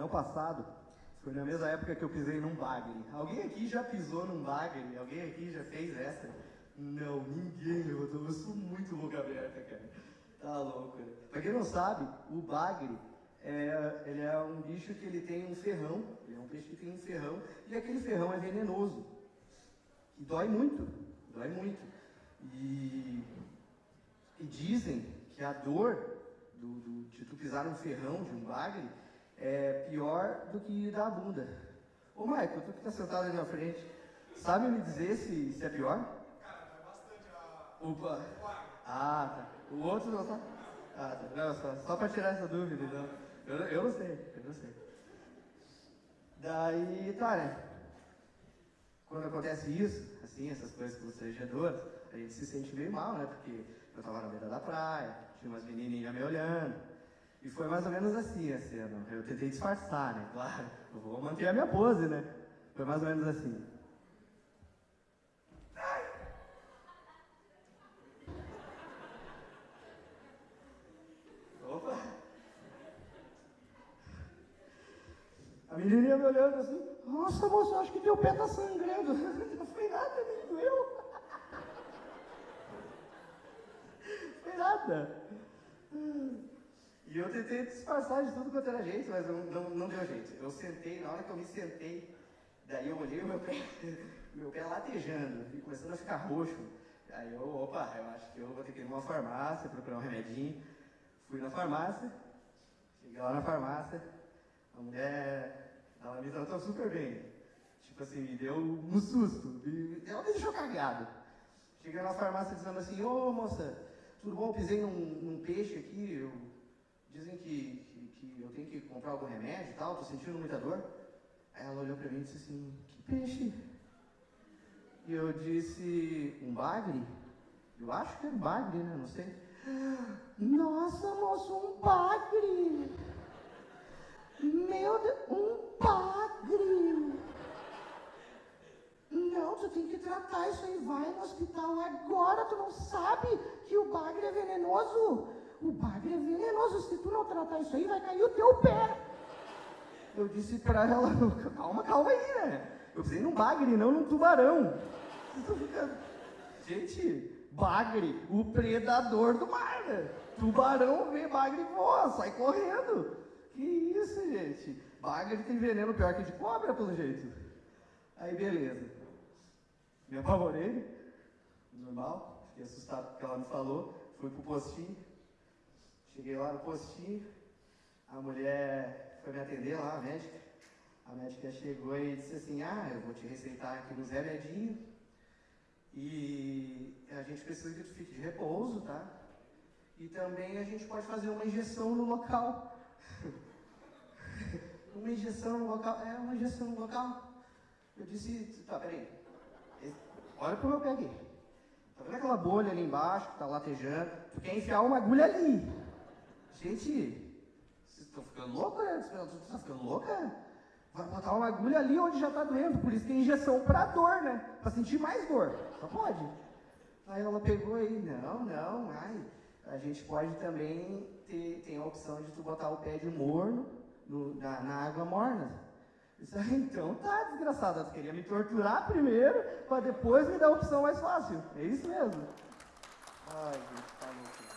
verão passado, foi na mesma época que eu pisei num bagre. Alguém aqui já pisou num bagre? Alguém aqui já fez essa? Não, ninguém levantou. Eu sou muito boca aberta, cara. Tá louco. Né? Pra quem não sabe, o bagre é, ele é um bicho que ele tem um ferrão. Ele é um peixe que tem um ferrão. E aquele ferrão é venenoso. E dói muito. Dói muito. E, e dizem que a dor do, do, de tu pisar num ferrão, de um bagre, é pior do que da bunda. Ô, Michael, tu que tá sentado ali na frente, sabe me dizer se, se é pior? Cara, bastante a... Opa. Ah, tá. O outro não tá? Ah, tá. Não, só, só pra tirar essa dúvida, então. Eu, eu não sei, eu não sei. Daí, tá, né? Quando acontece isso, assim, essas coisas constrangedoras, a gente se sente meio mal, né? Porque eu tava na beira da praia, tinha umas menininhas me olhando, e foi mais ou menos assim a cena. Eu tentei disfarçar, né? Claro, eu vou manter a minha pose, né? Foi mais ou menos assim. Opa! A menininha me olhando assim, nossa moço, acho que teu pé tá sangrando. Não foi nada, nem doeu. Foi nada. E eu tentei disfarçar de tudo quanto era jeito, mas não, não, não deu jeito. Eu sentei, na hora que eu me sentei, daí eu olhei o meu pé, meu pé latejando, e começando a ficar roxo. Aí eu, opa, eu acho que eu vou ter que ir numa farmácia, procurar um remedinho. Fui na farmácia, cheguei lá na farmácia, a mulher, ela me tratou super bem. Tipo assim, me deu um susto, me, ela me deixou cagado. Cheguei na farmácia dizendo assim, ô moça, tudo bom? Eu pisei num, num peixe aqui, eu dizem que, que, que, eu tenho que comprar algum remédio e tal, tô sentindo muita dor. Aí ela olhou para mim e disse assim, que peixe? E eu disse, um bagre? Eu acho que é bagre, né? Não sei. Nossa, moço, um bagre! Meu Deus, um bagre! Não, tu tem que tratar isso aí, vai no hospital agora, tu não sabe que o bagre é venenoso? O bagre é venenoso, se tu não tratar isso aí, vai cair o teu pé. Eu disse pra ela, calma, calma aí, né? Eu precisei num bagre, não num tubarão. Gente, bagre, o predador do mar, né? Tubarão vê bagre voa, sai correndo. Que isso, gente? Bagre tem veneno pior que de cobra, pelo jeito. Aí, beleza. Me apavorei, normal, fiquei assustado com o que ela me falou, fui pro postinho, Cheguei lá no postinho, a mulher foi me atender lá, a médica. A médica chegou e disse assim, ah, eu vou te receitar aqui no Zé Medinho e a gente precisa que tu fique de repouso, tá? E também a gente pode fazer uma injeção no local. uma injeção no local, é uma injeção no local. Eu disse, tá, peraí, olha como eu peguei. Tá vendo aquela bolha ali embaixo que tá latejando? Tu quer enfiar uma agulha ali. Gente, vocês estão ficando loucos, né? Vocês estão ficando louca? Vai botar uma agulha ali onde já está doendo, por isso tem injeção para dor, né? Para sentir mais dor. Só pode. Aí ela pegou aí, não, não, ai, a gente pode também ter tem a opção de tu botar o pé de morno no, na, na, água morna. Isso aí, então tá, desgraçada, tu queria me torturar primeiro, para depois me dar a opção mais fácil. É isso mesmo. Ai, gente, tá louco.